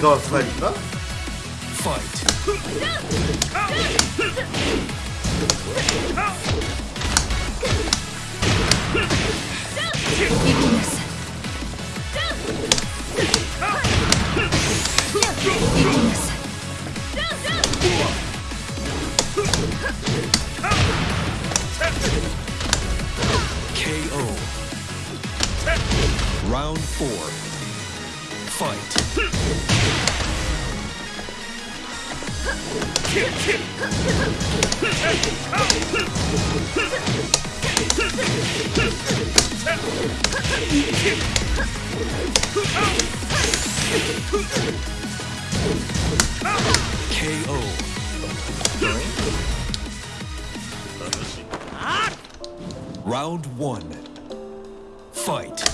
Go, Freddy. Fight. Round four. Fight. KO. Round one. Fight.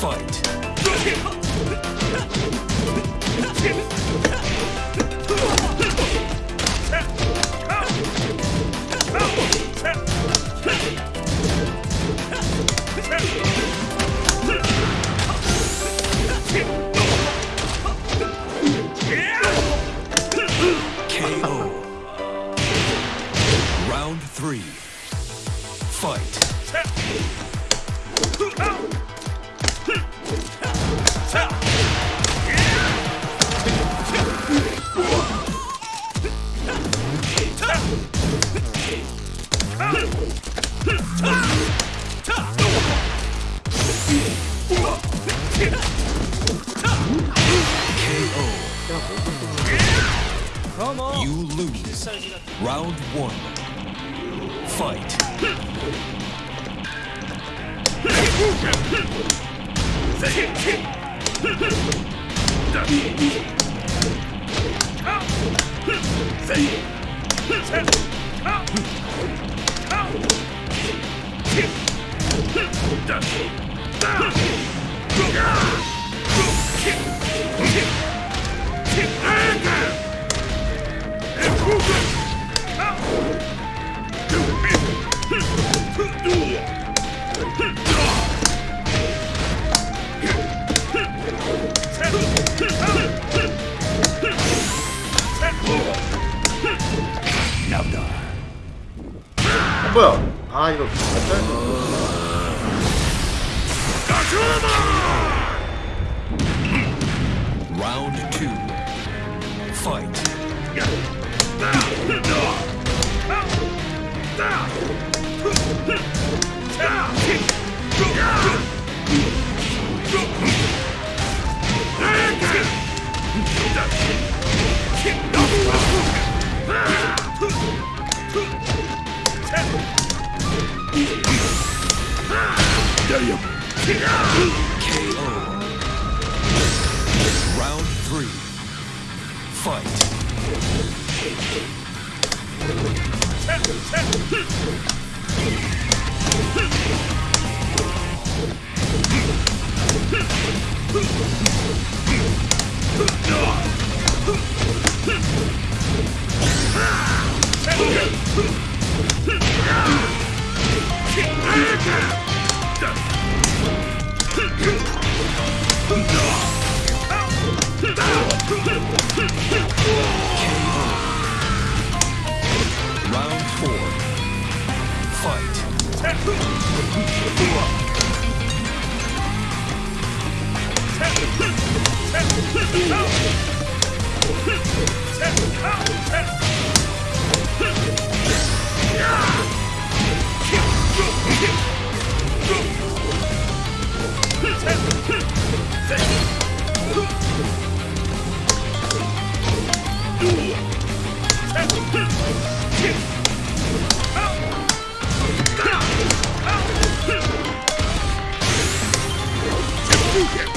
Fight. You lose. Round one. Fight. Done. 어, 뭐야? 아 이거 안 짜는 KO. Round three. Fight. Yeah.